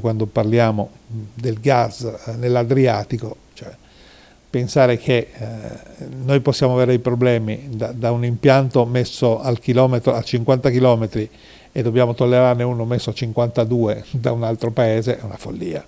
Quando parliamo mm, del gas eh, nell'Adriatico, cioè, pensare che eh, noi possiamo avere dei problemi da, da, un impianto messo al chilometro, a 50 km e dobbiamo tollerarne uno messo a 52 da un altro paese è una follia.